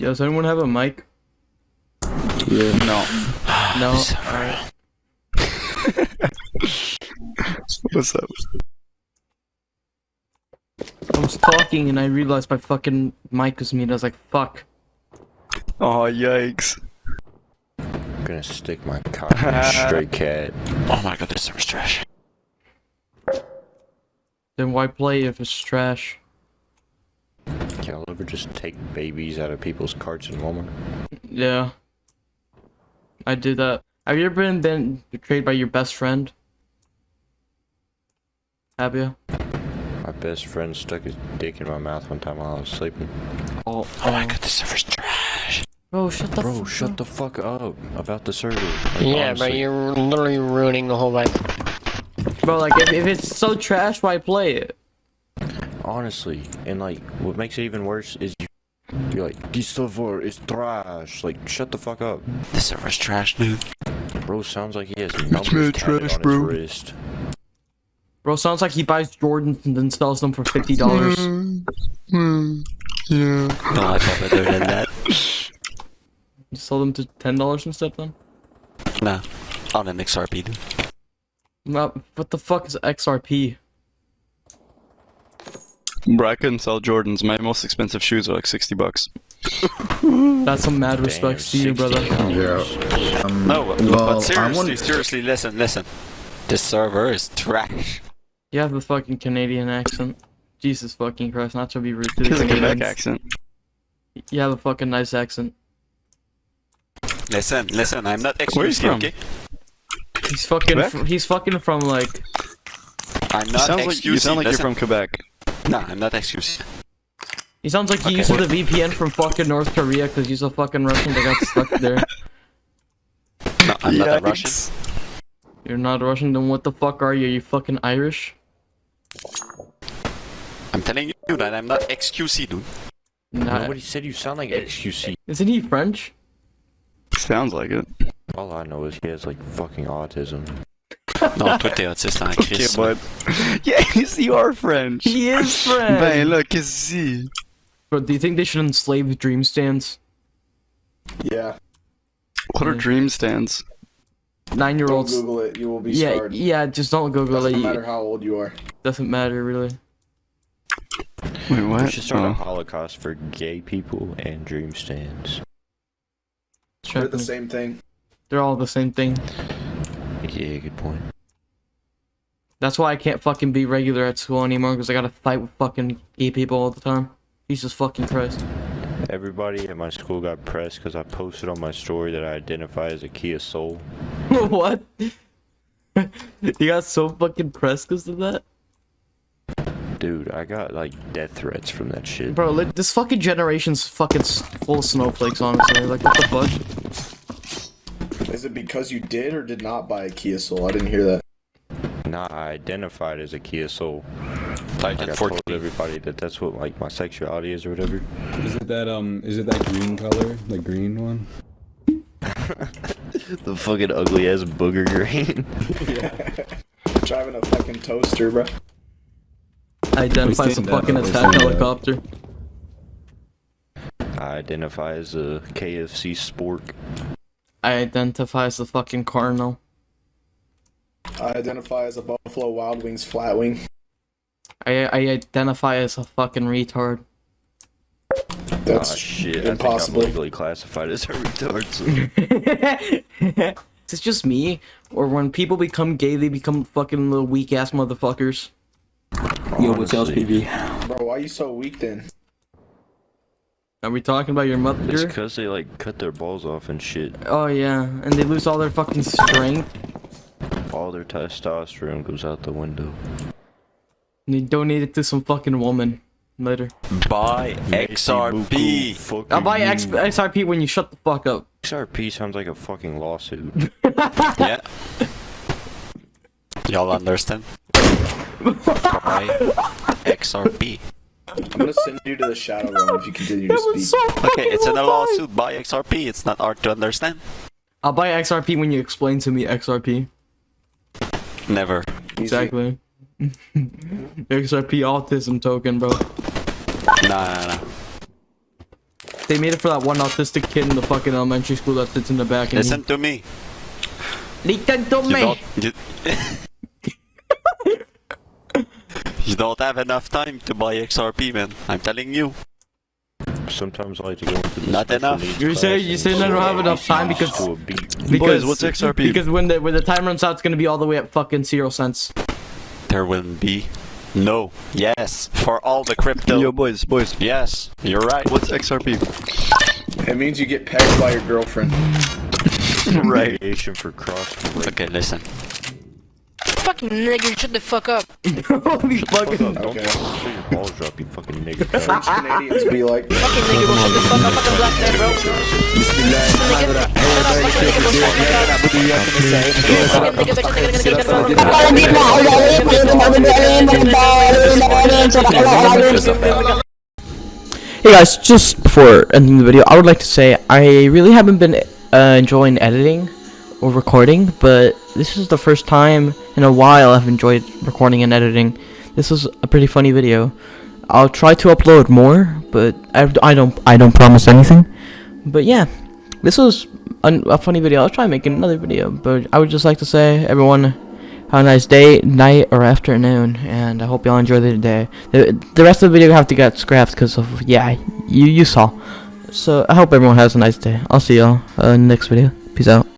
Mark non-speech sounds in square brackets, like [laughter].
Yo, does anyone have a mic? Yeah. No. No. Sorry. [laughs] What's up? I was talking and I realized my fucking mic was muted. I was like, fuck. Oh, yikes. I'm gonna stick my cock in a stray cat. [laughs] Oh my god, this server's trash. Then why play if it's trash? Y'all ever just take babies out of people's carts in Walmart? Yeah. I did that. Have you ever been, been betrayed by your best friend? Have you? My best friend stuck his dick in my mouth one time while I was sleeping. Oh, Oh my god, this server's trash. Bro, shut the Bro, fuck shut up. the fuck up about the server. Like, Yeah, but honestly. you're literally ruining the whole vibe. Bro, like, if, if it's so trash, why play it? Honestly, and like, what makes it even worse is you, you're like, this server is trash. Like, shut the fuck up. This server's trash, dude. Bro sounds like he has numbers mad trash, on bro. his wrist. Bro, sounds like he buys Jordans and then sells them for fifty dollars. Hmm. [laughs] Yeah. No, I thought better than that. You [laughs] sell them to ten dollars instead then? Nah. On an XRP, dude. No, what the fuck is XRP? Bro, I couldn't sell Jordans. My most expensive shoes are like 60 bucks. [laughs] That's some mad respects to you, brother. Yeah. Um, No, but, well, but seriously, seriously, listen, listen. This server is trash. You have a fucking Canadian accent. Jesus fucking Christ, not to be rude to the He's a Quebec accent. You have a fucking nice accent. Listen, listen, I'm not Where you from? okay? He's fucking. He's fucking from like. I'm You not sound like you sound like you're from Quebec. Nah, I'm not excusing. He sounds like he Okay. uses the VPN from fucking North Korea because he's a fucking Russian that got stuck there. [laughs] No, I'm not a Russian. You're not Russian, then what the fuck are you? you fucking Irish? I'm telling you that I'm not excusing, dude. Nah. Nobody said you sound like XQC. Isn't he French? Sounds like it. All I know is he has like fucking autism. Non, toi t'es autiste en [laughs] Okay, Christ. bud. Yes, you are French. He is French! Ben là, qu'est-ce que Bro, do you think they should enslave Dream stans? Yeah. What are Dream stans? Nine year Don't olds. Google it. You will be Yeah, scarred. yeah, just don't Google it. Doesn't matter how old you are. Doesn't matter, really. Wait, what? We should start a Oh. holocaust for gay people and Dream stans. They're the same thing. They're all the same thing. Yeah, good point. That's why I can't fucking be regular at school anymore because I gotta fight with fucking gay people all the time. Jesus fucking Christ. Everybody at my school got pressed because I posted on my story that I identify as a Kia Soul. [laughs] what? [laughs] you got so fucking pressed because of that? Dude, I got like death threats from that shit. Bro, like, this fucking generation's fucking full of snowflakes, honestly. Like, what the fuck? Is it because you did or did not buy a Kia Soul? I didn't hear that. Nah, I identified as a Kia Soul. Like Like at I told everybody that that's what like my sexuality is or whatever. Is it that um? Is it that green color? The green one? [laughs] the fucking ugly ass booger green. [laughs] yeah. Driving a fucking toaster, bro. I identify as a fucking attack seen helicopter. I identify as a KFC spork. I identify as a fucking Cardinal. I identify as a Buffalo Wild Wings flat wing. I, I identify as a fucking retard. That's Aw, shit. impossible. I think I'm legally classified as a retard. so- [laughs] Is it just me? Or when people become gay, they become fucking little weak ass motherfuckers? Yo, what's else, Honestly, PB? Bro, why you so weak then? Are we talking about your It's mother? because they like cut their balls off and shit. Oh yeah, and they lose all their fucking strength. All their testosterone goes out the window. And they donate it to some fucking woman later. Buy XRP. I'll buy. X- XRP when you shut the fuck up. XRP sounds like a fucking lawsuit. [laughs] Yeah. Y'all understand? Buy XRP. I'm gonna send you to the Shadow Realm if you continue to speak. Okay, it's in a lawsuit. Buy XRP. It's not hard to understand. I'll buy XRP when you explain to me XRP. Never. Exactly. [laughs] XRP autism token, bro. Nah, nah, nah. They made it for that one autistic kid in the fucking elementary school that sits in the back. And Listen to me. Listen to You me. don't. You, [laughs] you don't have enough time to buy XRP, man. I'm telling you. Sometimes I like to go into the Not enough. You're saying- class you're and saying I don't have enough time because- to a beat. Because, Boys, what's XRP? Because when the when the time runs out, it's gonna be all the way at fucking zero cents. There will be. No. Yes. For all the crypto. Yo, boys, boys. Yes. You're right. What's XRP? It means you get pegged by your girlfriend. [laughs] right. Radiation for cross. Okay, listen. Fucking nigger, shut the fuck up. [laughs] Holy fucking. Don't Okay. show your balls drop, you fucking nigga. French Canadians be like, Fucking nigger, bro, shut the fuck up. Fucking black man, bro. Nigger, Hey guys, just before ending the video, I would like to say I really haven't been uh, enjoying editing or recording, but this is the first time in a while I've enjoyed recording and editing. This was a pretty funny video. I'll try to upload more, but I, I don't I don't promise anything. But yeah, this was a, a funny video. I'll try making another video, but I would just like to say everyone have a nice day, night, or afternoon, and I hope y'all enjoy the day. The, the rest of the video have to get scrapped because of, yeah, you, you saw. So I hope everyone has a nice day. I'll see y'all uh, next video. Peace out.